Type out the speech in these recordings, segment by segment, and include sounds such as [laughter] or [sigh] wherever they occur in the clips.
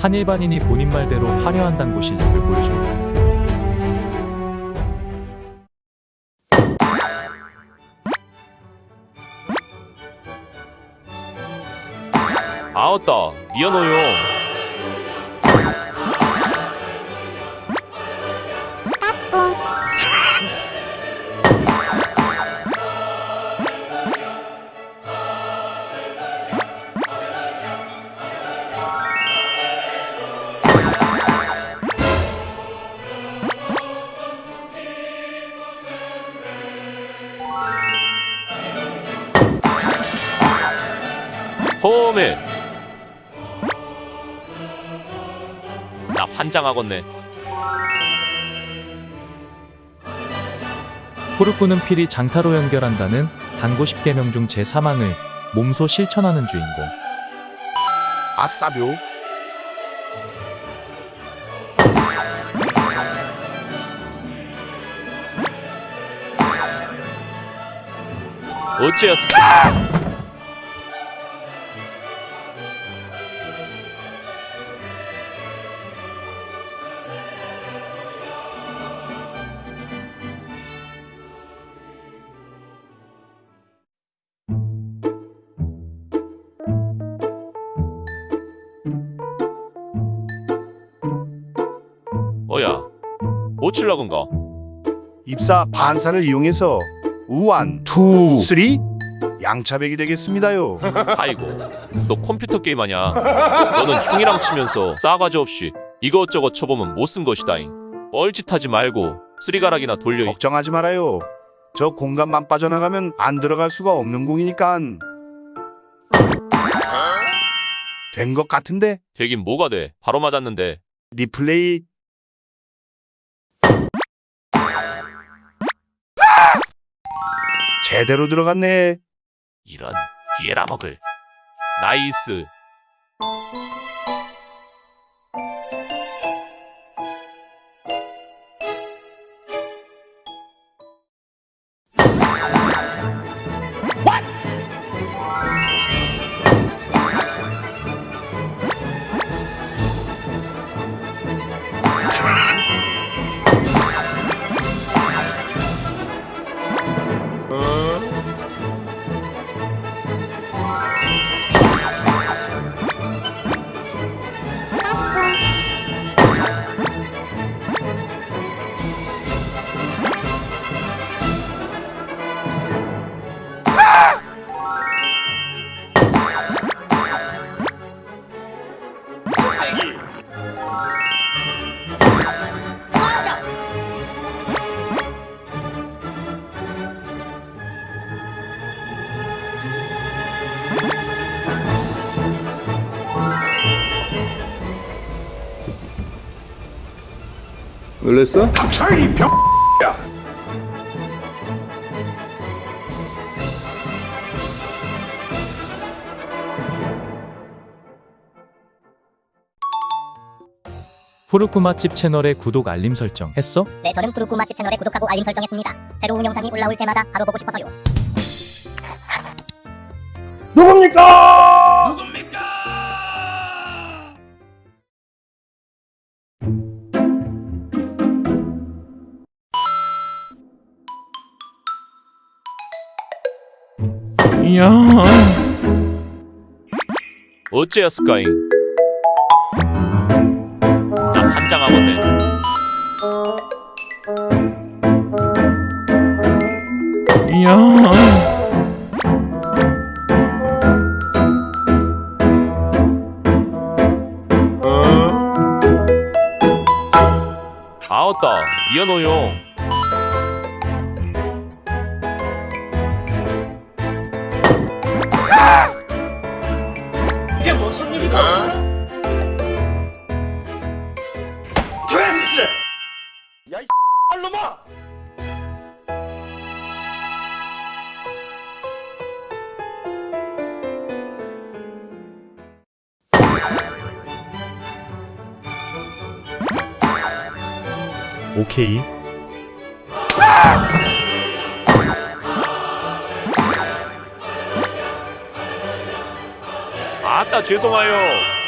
한 일반인이 본인 말대로 화려한 당구 실력을 보여준다. 아웃다 미안해요 홈에 나 환장하겠네 푸르꾸는 필히 장타로 연결한다는 당구 10개명 중 제3항을 몸소 실천하는 주인공. 아싸묘. 어째였을까 뭐 칠라건가. 입사 반사를 이용해서 one, two, three 양차백이 되겠습니다요. [laughs] 아이고 너 컴퓨터 게임하냐? 너는 형이랑 치면서 싸가지 없이 이것저것 쳐보면 못 쓴 것이다잉. 뻘짓하지 말고 쓰리가락이나 돌려. 이 걱정하지 말아요. 저 공간만 빠져나가면 안 들어갈 수가 없는 공이니깐. 된 것 같은데? 되긴 뭐가 돼? 바로 맞았는데. 리플레이 제대로 들어갔네. 이런 뒤에라 먹을 나이스 놀랬어? 차이 병. 푸르꾸 맛집 채널에 구독 알림 설정 했어? 네, 저는 푸르꾸 맛집 채널에 구독하고 알림 설정했습니다. 새로운 영상이 올라올 때마다 바로 보고 싶어서요. 이야. 어째였을까잉 나 환장하겠네 이야. 아웃다 미안해요 [laughs] 오케이. 아 죄송하여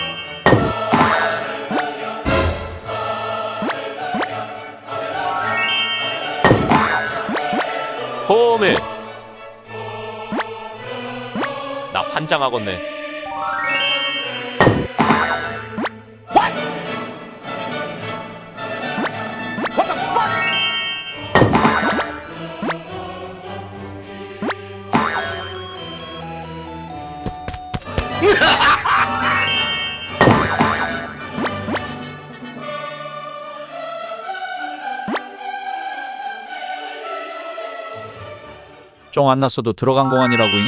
홈에. 나 환장하겠네. 쫑 안 났어도 들어간 공안이라고잉?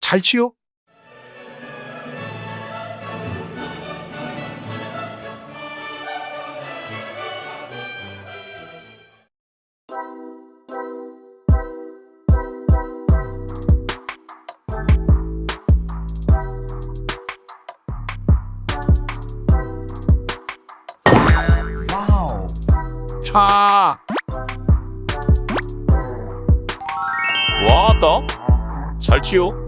잘 치요? 차. 와따. 잘 치요